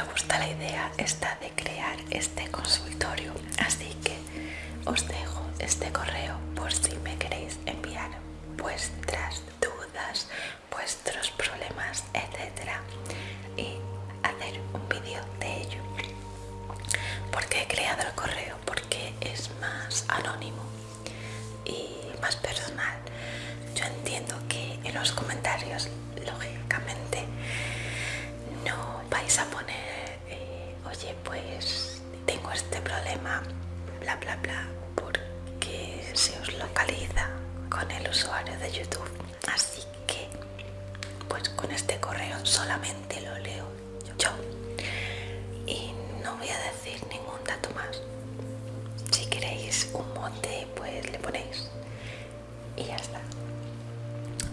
me gusta la idea esta de crear este consultorio así que os dejo este correo por si me queréis enviar vuestras dudas vuestros problemas etcétera y hacer un vídeo de ello porque he creado el correo porque es más anónimo y más personal. Yo entiendo que en los comentarios, lógicamente, bla, bla, bla, porque se os localiza con el usuario de YouTube. Así que, pues con este correo solamente lo leo yo. Y no voy a decir ningún dato más. Si queréis un mote, pues le ponéis. Y ya está.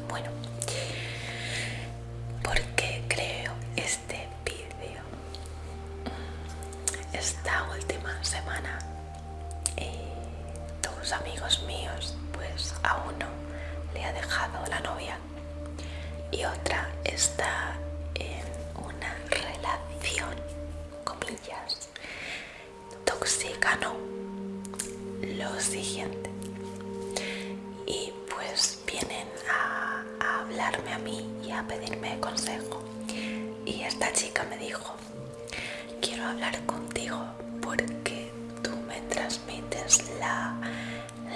Bueno, lo siguiente. Y pues vienen a, a hablarme a mí y a pedirme consejo. Y esta chica me dijo quiero hablar contigo porque tú me transmites la,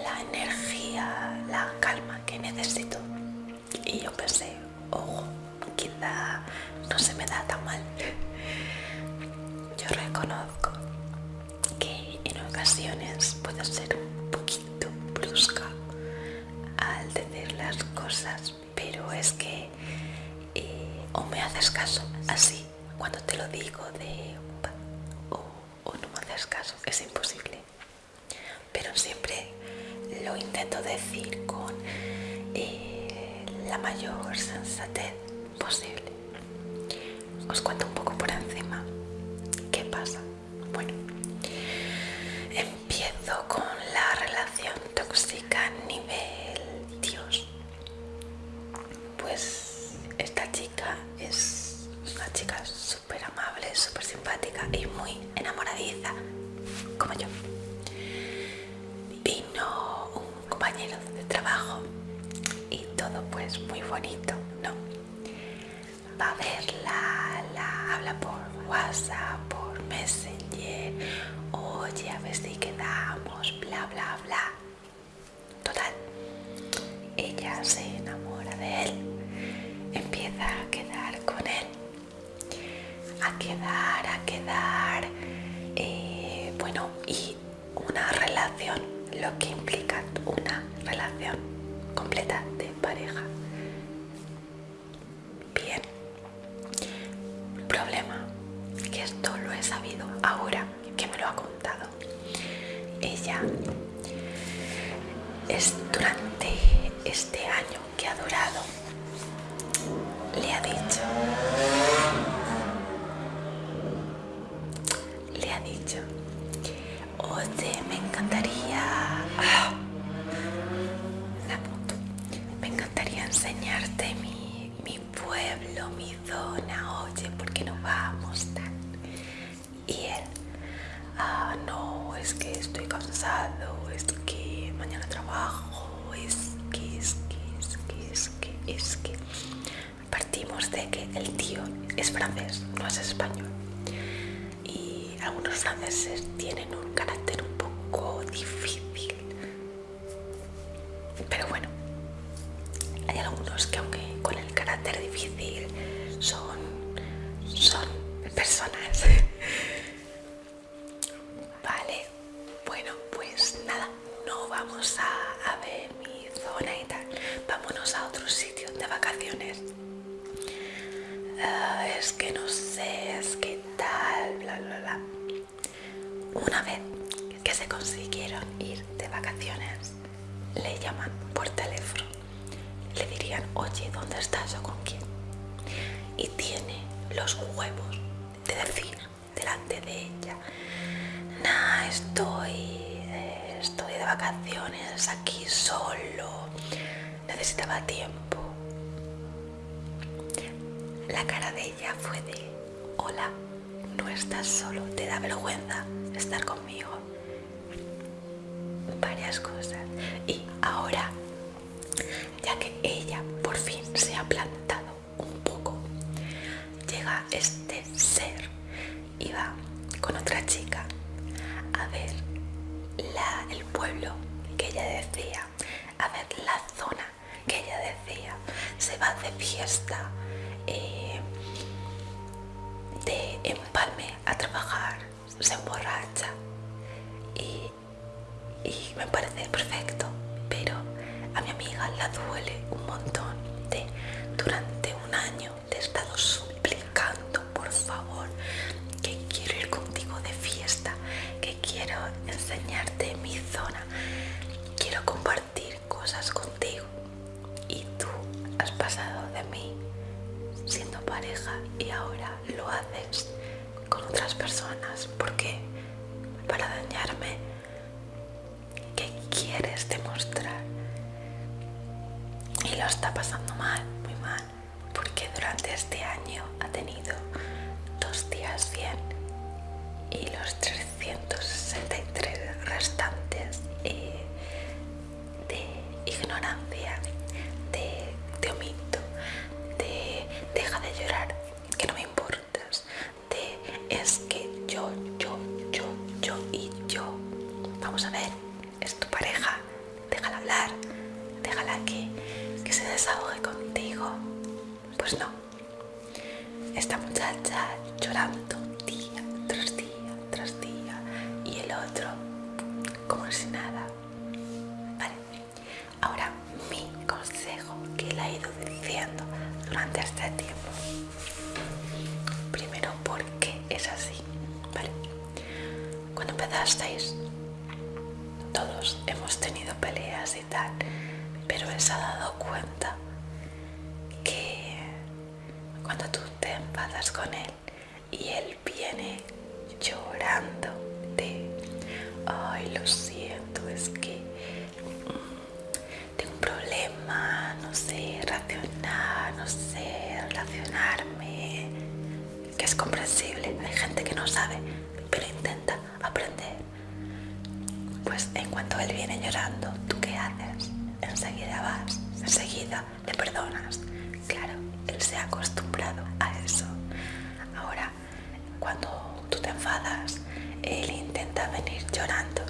la energía, la calma que necesito y yo pensé, caso así cuando te lo digo de como yo. Vino un compañero de trabajo y todo pues muy bonito, ¿no? Va a verla, la habla por WhatsApp, por Messenger, oye, a ver si quedamos, bla, bla, bla. Total, ella se enamora de él, empieza a quedar con él, a quedar, a quedar, lo que implica una relación completa de pareja. Bien, problema, que esto lo he sabido ahora que me lo ha contado. Ella es durante es que estoy cansado, es que mañana trabajo, es que, es que, es que, es que, es que. Partimos de que el tío es francés, no es español. Y algunos franceses tienen un carácter un poco difícil. Pero bueno, hay algunos que aunque de vacaciones. Ah, es que no sé, es que tal, bla, bla, bla. Una vez que se consiguieron ir de vacaciones, le llaman por teléfono. Le dirían, oye, ¿dónde estás o con quién? Y tiene los huevos de decir delante de ella, nah, estoy, eh, estoy de vacaciones aquí solo, necesitaba tiempo. La cara de ella fue de, hola, no estás solo, te da vergüenza estar conmigo. Varias cosas. Y ahora, ya que ella por fin se ha plantado un poco, llega este ser y va con otra chica a ver el pueblo que ella decía, a ver la zona que ella decía, se va de fiesta, eh, se emborracha y, y me parece perfecto, pero a mi amiga la duele un montón de durante este tiempo. Primero, porque es así? Vale, cuando empezasteis, todos hemos tenido peleas y tal, pero él se ha dado cuenta que cuando tú te enfadas con él y él viene sabe, pero intenta aprender. Pues en cuanto él viene llorando, ¿tú qué haces? Enseguida vas, enseguida le perdonas. Claro, él se ha acostumbrado a eso. Ahora, cuando tú te enfadas, él intenta venir llorando,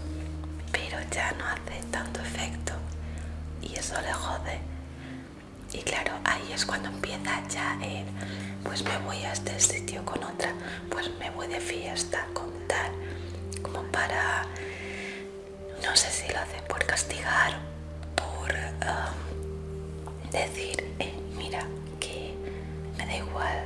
pero ya no hace tanto efecto y eso le jode. Y claro, ahí es cuando empieza ya él, pues me voy a este sitio con otra, pues me voy de fiesta con tal, como para, no sé si lo hace por castigar, por um, decir, eh, mira, que me da igual,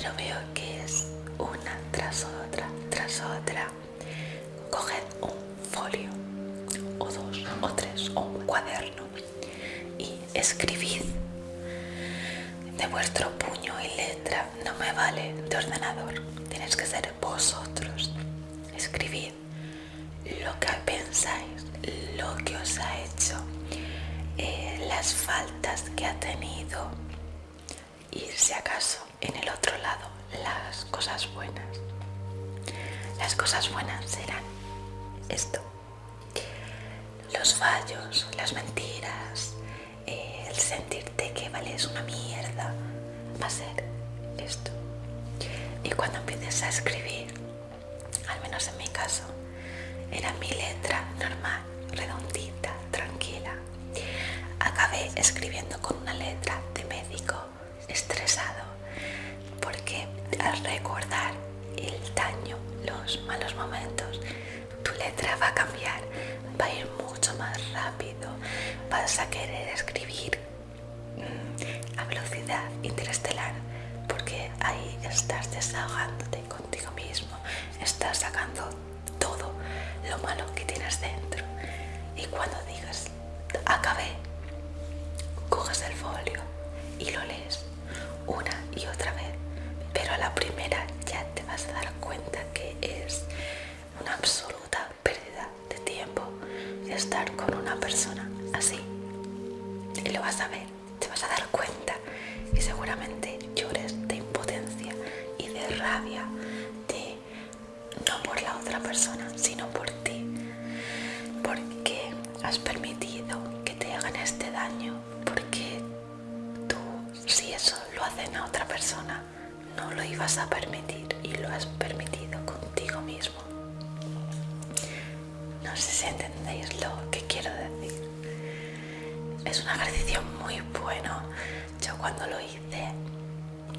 pero veo que es una tras otra, tras otra, coged un folio, o dos, o tres, o un cuaderno y escribid. De vuestro puño y letra, no me vale de ordenador, tienes que ser vosotros. Escribid lo que pensáis, lo que os ha hecho, eh, las faltas que ha tenido. Y si acaso cosas buenas. Las cosas buenas serán esto. Los fallos, las mentiras, el sentirte que vales una mierda, va a ser esto. Y cuando empieces a escribir, al menos en mi caso, era mi letra normal, redondita, tranquila. Acabé escribiendo con una letra de médico estresado al recordar el daño, los malos momentos, tu letra va a cambiar, va a ir mucho más rápido, vas a querer escribir mm, a velocidad interestelar porque ahí estás desahogándote contigo mismo, estás sacando todo lo malo que tienes dentro. Y cuando digas acabé, coges el folio y lo lees una y otra vez, pero a la primera ya te vas a dar cuenta que es una absoluta pérdida de tiempo estar con una persona así. Y lo vas a ver, te vas a dar cuenta y seguramente llores de impotencia y de rabia, de no por la otra persona, sino por ti, porque has permitido que te hagan este daño, porque tú, si eso lo hacen a otra persona, no lo ibas a permitir y lo has permitido contigo mismo. No sé si entendéis lo que quiero decir. Es un ejercicio muy bueno. Yo cuando lo hice,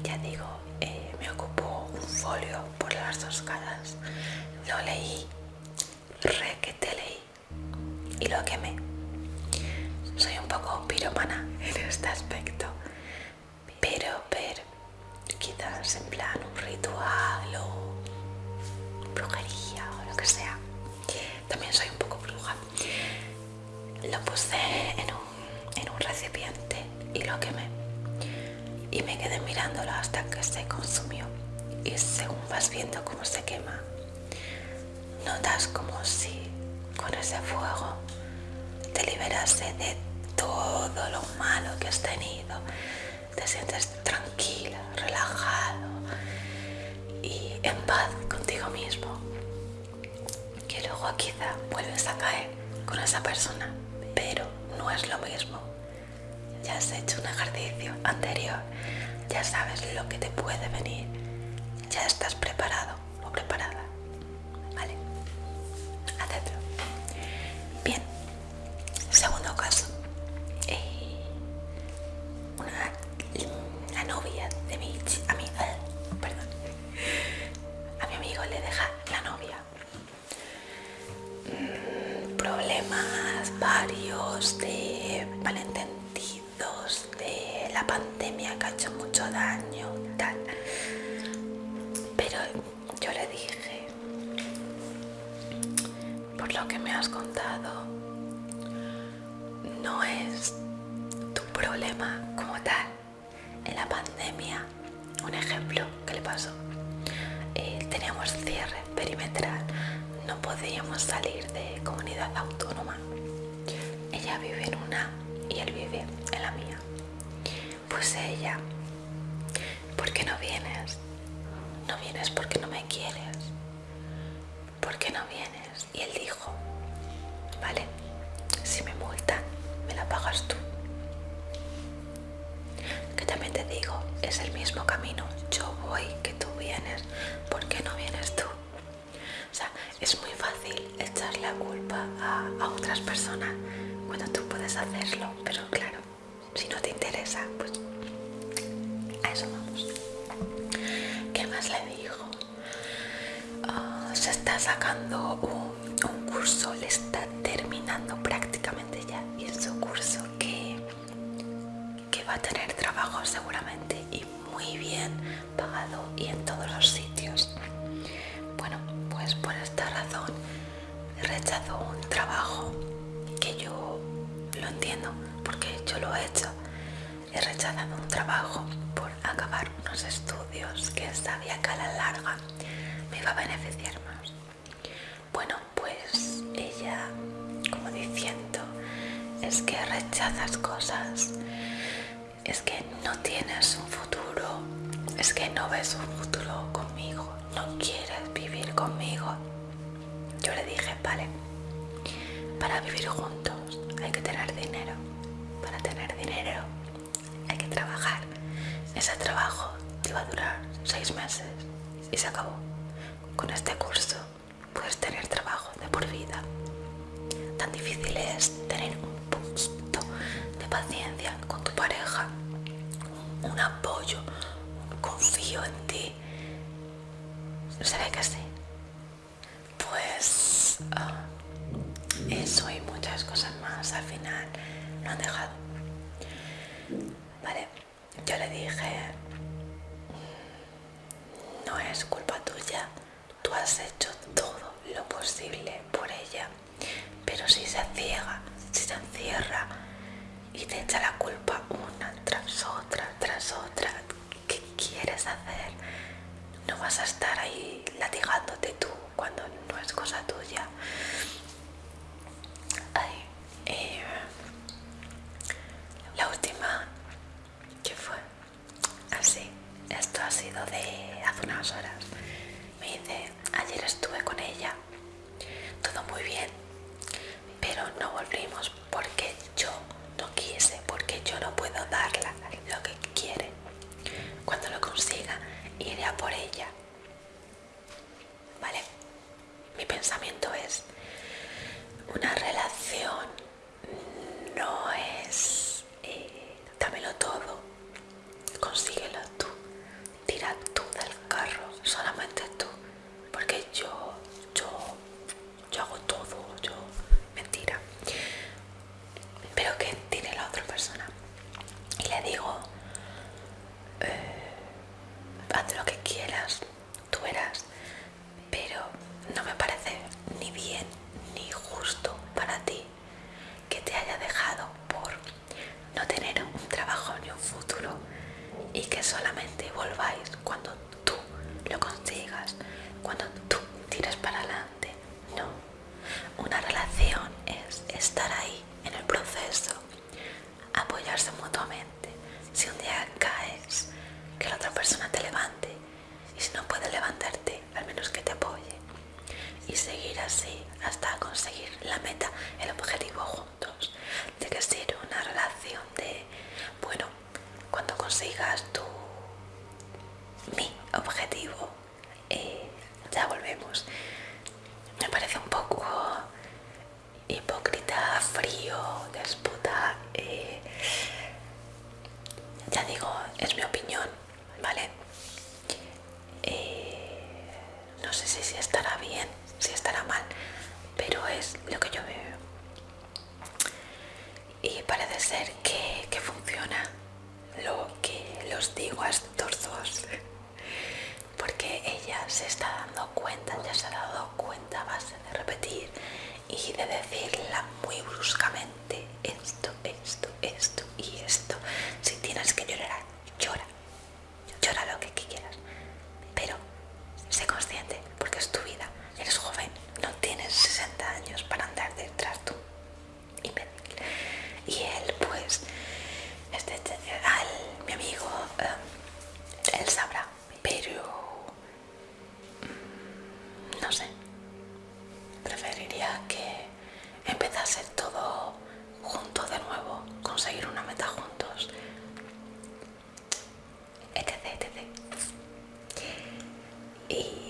ya digo, eh, me ocupó un folio por las dos caras. Lo leí, re que te leí y lo quemé. Soy un poco piromana en este aspecto, pero, pero, quizás en plan un ritual lo mismo. Ya has hecho un ejercicio anterior, ya sabes lo que te puede venir, ya estás preparado o preparada. Lo que me has contado, no es tu problema como tal. En la pandemia, un ejemplo que le pasó, eh, teníamos cierre perimetral, no podíamos salir de comunidad autónoma. Ella vive en una y él vive en la mía. Pues ella, ¿por qué no vienes? No vienes porque no me quieres. ¿Por qué no vienes? Y él dijo, es el mismo camino. Yo voy, que tú vienes. ¿Por qué no vienes tú? O sea, es muy fácil echar la culpa a, a otras personas cuando tú puedes hacerlo, pero claro, si no te interesa, pues a eso vamos. ¿Qué más le dijo? Ah, se está sacando un, un curso, le está por esta razón rechazo un trabajo que yo lo entiendo porque yo lo he hecho. He rechazado un trabajo por acabar unos estudios que sabía que a la larga me iba a beneficiar más. Bueno, pues ella, como diciendo, es que rechazas cosas, es que no tienes un futuro, es que no ves un futuro conmigo, no quieres conmigo. Yo le dije, vale, para vivir juntos hay que tener dinero. Para tener dinero hay que trabajar. Ese trabajo te va a durar seis meses y se acabó. Con este curso puedes tener trabajo de por vida. Tan difícil es tener un poquito de paciencia con tu pareja, un apoyo, un confío en ti. ¿Será que sí? han dejado. Vale, yo le dije, no es culpa tuya, tú has hecho todo lo posible por ella, pero si se ciega, si se encierra y te echa la culpa una tras otra, tras otra, ¿qué quieres hacer? No vas a estar ahí latigándote tú cuando no es cosa tuya. más. objetivo y ya volvemos. Me parece un poco hipócrita, frío, desputa. Eh, ya digo, es mi opinión, ¿vale? Eh, no sé si, si estará bien, si estará mal, pero es lo que yo veo. Y parece ser que, que funciona lo que los digo hasta Hey.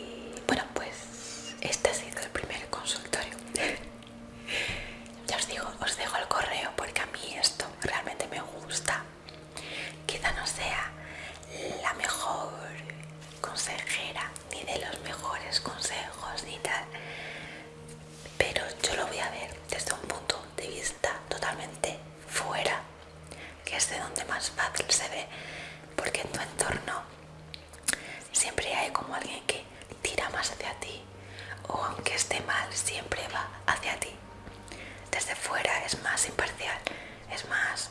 es más,